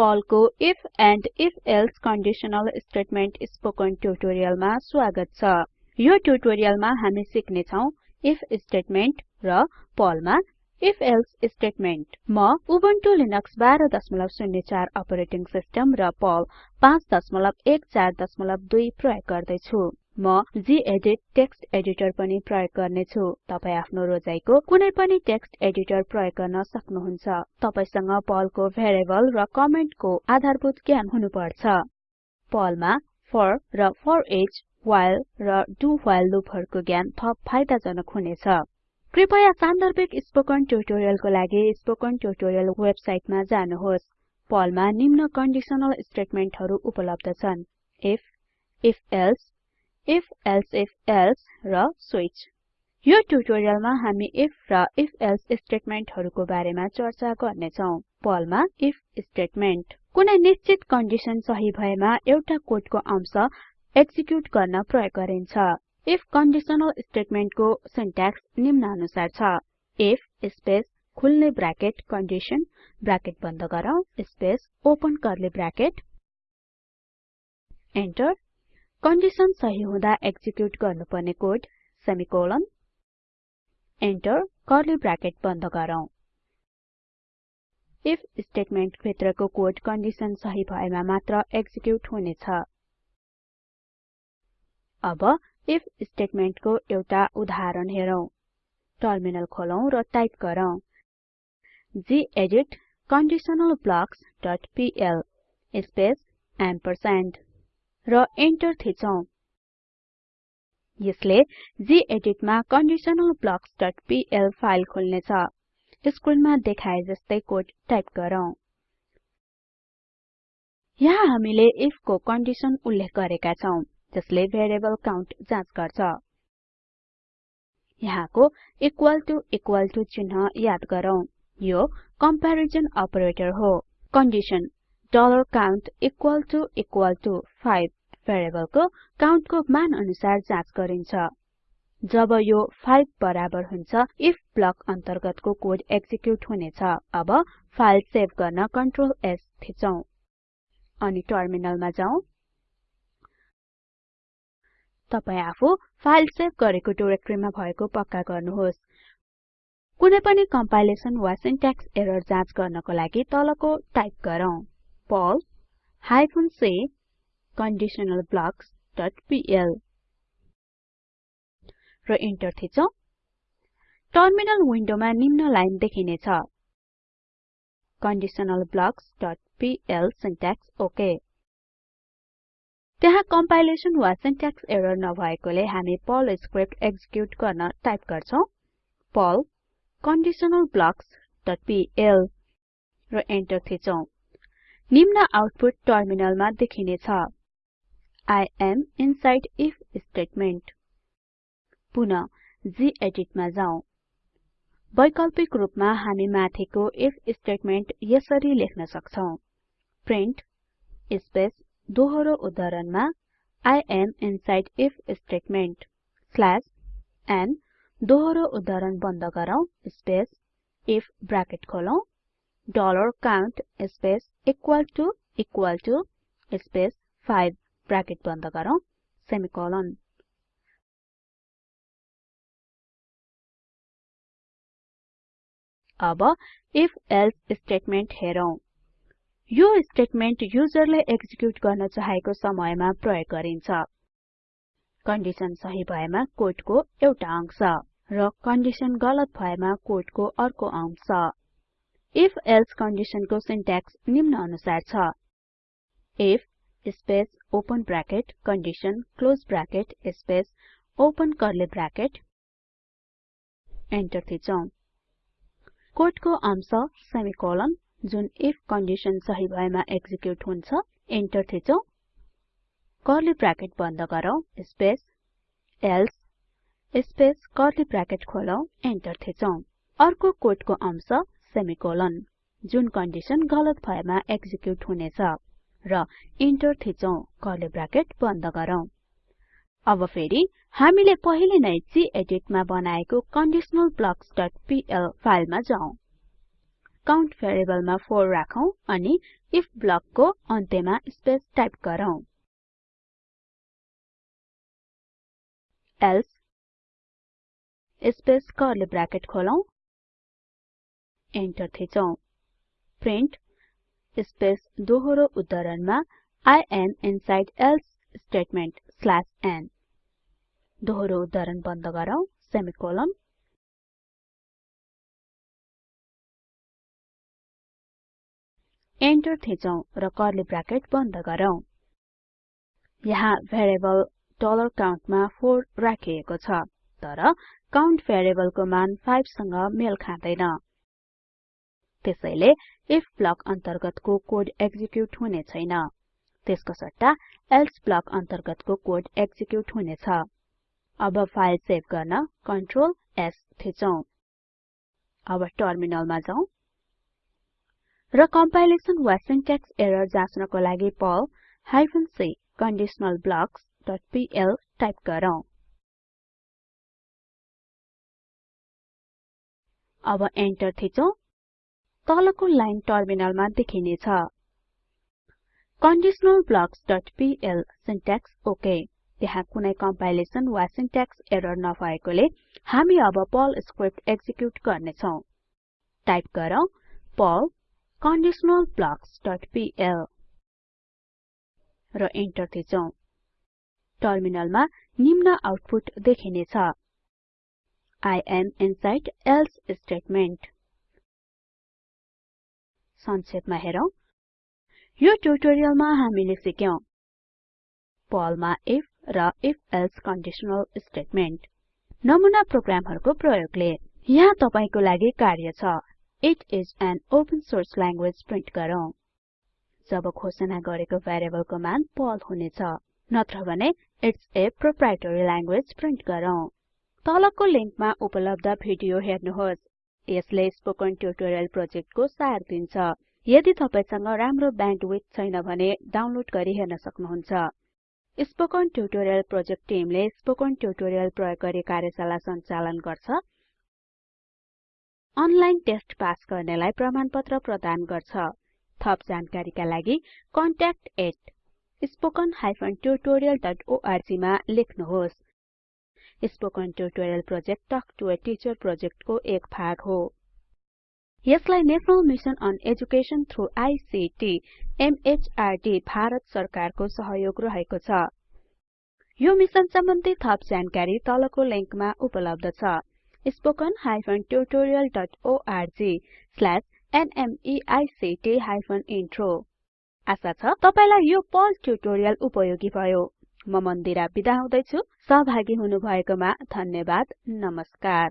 पलको if and if else conditional statement spoken ट्युटोरियलमा स्वागत छ। यो ट्युटोरियलमा हामी सिक्ने छौं इफ स्टेटमेन्ट र पर्लमा इफ एल्से स्टेटमेन्ट म उबुन्टु लिनक्स 1204 अपरेटिङ सिस्टम र पर्ल 5142 प्रयोग गर्दै छु म गेदित टेक्स्ट एडिटर पनि प्रयोग गर्ने छु तपाई आफ्नो रोजाइको कुनै पनि टेक्स्ट एडिटर प्रयोग गर्न सक्नुहुन्छ। तपाईसँग पर्लको भेरिएबल र कमेन्टको आधारभूत ज्ञान हुनुपर्छ। पर्लमा फोर र फोरिच व्हाइल र डु व्हाइल लुपहरुको ज्ञान थप फाइदाजनक हुनेछ। कृपया सान्दर्भिक स्पोकन ट्युटोरियलको लागि स्पोकन ट्युटोरियल वेबसाइटमा जानुहोस्। पर्लमा निम्न कन्डिसनल स्टेटमेन्टहरु उपलब्ध छन्। If if else if else if else र स्विच यो ट्युटोरियलमा हामी इफ र इफ एल्से स्टेटमेन्टहरुको बारेमा चर्चा गर्ने छौं पर्लमा इफ स्टेटमेन्ट कुनै निश्चित कन्डिसन सही भएमा एउटा कोडको अंश एक्जिक्युट गर्न प्रयोग गरिन्छ। इफ कन्डिसनल स्टेटमेन्टको सिन्ट्याक्स निम्नानुसार छ। इफ स्पेस खुल्ने ब्राकेट कन्डिसन ब्राकेट बन्द गरौँ। Space open curly bracket enter condition सही हुँदा एक्जिक्युट गर्नुपर्ने code semicolon enter curly bracket बन्द गरौँ। इफ स्टेटमेन्ट भित्रको कोड कन्डिसन सही भएमा मात्र एक्जिक्युट हुनेछ। अब इफ स्टेटमेन्टको एउटा उदाहरण हेरौं। टर्मिनल खोलौं र टाइप गरौँ। Gedit conditional blocks dot PL space ampersand र एन्टर थिचौं। यसले गेदित मा पीएल फाइल खोल्नेछ। स्क्रिनमा देखाए जस्तै कोड टाइप गरौँ। यहाँ हामीले इफ को कन्डिसन उल्लेख गरेका छौं जसले भेरिएबल काउन्ट जाँच गर्छ। यहाँको इक्वल टु इक्वल टु चिन्ह याद गरौँ। यो कम्पेरिजन अपरेटर हो। Condition $count equal to equal to 5 भेरिएबलको काउन्टको मान अनुसार जाँच गरिन्छ। जब यो 5 बराबर हुन्छ इफ ब्लक अन्तर्गतको कोड एक्जिक्युट हुनेछ अब फाइल सेभ गर्न कन्ट्रोल S थिचौं अनि टर्मिनलमा जाउँ। तपाई आफू फाइल सेभ गरेको डाइरेक्टरीमा भएको पक्का गर्नुहोस्। कुनै पनि कम्पाइलेसन वा सिन्ट्याक्स एरर जाँच गर्नको लागि तलको टाइप गरौँ। पर्ल हाइफेन c conditionalblocksपीएल र इन्टर थिचौं। टर्मिनल विन्डोमा निम्न लाइन देखिनेछ। conditionalblocksपीएल सिन्ट्याक्स ओके त्यहाँ कम्पाइलेसन वा सिन्ट्याक्स एरर नभएकोले हामी पर्ल स्क्रिप्ट एक्जिक्युट गर्न टाइप गर्छौं। पर्ल conditionalblocksपीएल र एन्टर थिचौं। निम्न आउटपुट टर्मिनलमा देखिनेछ। I am inside if statement Pun gedit मा जाउँ वैकल्पिक रूपमा हामी माथिको इफ स्टेटमेन्ट यसरी लेख्न सक्छौं। प्रिन्ट स्पेस दोहोरो उद्धरणमा I am inside if statement slash n दोहोरो उद्धरण बन्द गरौँ। Space if bracket खोलौं। Dollar count space equal to equal to space 5 bracket बन्द गरौँ। सेमिकोलन। अब इफ एल्से स्टेटमेन्ट हेरौं। यो स्टेटमेन्ट युजरले एक्जिक्युट गर्न चाहेको समयमा प्रयोग गरिन्छ। कन्डिसन सही भएमा कोडको एउटा अंश र कन्डिसन गलत भएमा कोडको अर्को अंश। इफ एल्से कन्डिसनको सिन्ट्याक्स निम्न अनुसार छ। If space open bracket condition close bracket space open curly bracket enter थिचौं। कोडको अंश सेमिकोलन जुन इफ कन्डिसन सही भएमा एक्जिक्युट हुन्छ एन्टर थिचौं। कर्ली ब्राकेट बन्द गरौँ space else space curly bracket खोलौं enter थिचौं। अर्को कोडको अंश सेमिकोलन जुन कन्डिसन गलत भएमा एक्जिक्युट हुनेछ। र इन्टर थिचौं कर्ली ब्राकेट बन्द गरौँ। अब फेरि हामीले पहिले नै गेदित मा बनाएको conditionalblocksपीएल फाइलमा जाउँ। काउन्ट भेरिएबलमा 4 राखौं अनि इफ ब्लकको अन्त्यमा स्पेस टाइप गरौँ। एल्से स्पेस कर्ली ब्राकेट खोलौं। एन्टर थिचौं। प्रिन्ट स्पेस दोहोरो उद्धरणमा am inside else statement slash n. दोहोरो उद्धरण बन्द गरौँ सेमिकोलन एन्टर थिचौं र कर्ली ब्राकेट बन्द गरौँ। यहाँ भेरिएबल count मा 4 राखिएको छ तर काउन्ट भेरिएबलको मान 5 सँग मेल खाँदैन। त्यसैले इफ ब्लक अन्तर्गतको कोड एक्जिक्युट हुने छैन। त्यसको सट्टा एल्से ब्लक अन्तर्गतको कोड एक्जिक्युट हुनेछ अब फाइल सेभ गर्न कन्ट्रोल S थिचौं। अब टर्मिनलमा जाउँ। र कम्पाइलेसन वा एरर जाँच्नको लागि पर्ल हाइफेन c conditionalblocksपीएल टाइप गरौँ। अब एन्टर थिचौं। तलको लाइन टर्मिनलमा देखिनेछ। conditionalblocksपीएल सिन्ट्याक्स ओके त्यहाँ कुनै कम्पाइलेसन वा सिन्ट्याक्स एरर नभएकोले हामी अब पर्ल स्क्रिप्ट एक्जिक्युट गर्नेछौं। टाइप गरौँ पर्ल conditionalblocks.pl र इन्टर थिचौं। टर्मिनलमा निम्न आउटपुट देखिनेछ। I am inside else statement संक्षेपमा हेरौं। यो ट्युटोरियलमा हामीले सिक्यौं पर्लमा इफ र इफ एल्से कन्डिसनल स्टेटमेन्ट नमुना प्रोग्रामहरुको प्रयोगले। यहाँ तपाईको लागि कार्य छ। It is an open source language print गरौँ। जब घोषणा गरेको भेरिएबलको मान पर्ल हुनेछ नत्र भने it's a proprietary language print गरौँ। तलको लिंकमा उपलब्ध भिडियो हेर्नुहोस्। यसले स्पोकन ट्युटोरियल प्रोजेक्टको सार दिन्छ। यदि तपाईसँग राम्रो ब्यान्डविड्थ छैन भने डाउनलोड गरी हेर्न सक्नुहुन्छ। स्पोकन ट्युटोरियल प्रोजेक्ट टिमले स्पोकन ट्युटोरियल प्रयोग गरी कार्यशाला सञ्चालन गर्छ। अनलाइन टेस्ट पास गर्नेलाई प्रमाणपत्र प्रदान गर्छ। थप जानकारीका लागि contact@spoken tutorialorg मा लेख्नुहोस्। Spoken tutorial project talk to a teacher प्रोजेक्टको एक भाग हो। यसलाई national mission on education through ICT MHRD Bharat सरकारको सहयोग रहेको छ। यो मिशन सम्बन्धी थप जानकारी तलको लिंकमा उपलब्ध छ। spoken tutorialorg intro आशा छ तपाईलाई यो ट्युटोरियल उपयोगी भयो। म मन्दिरा बिदा हुदैछु। सहभागी हुनुभएकोमा धन्यवाद। नमस्कार।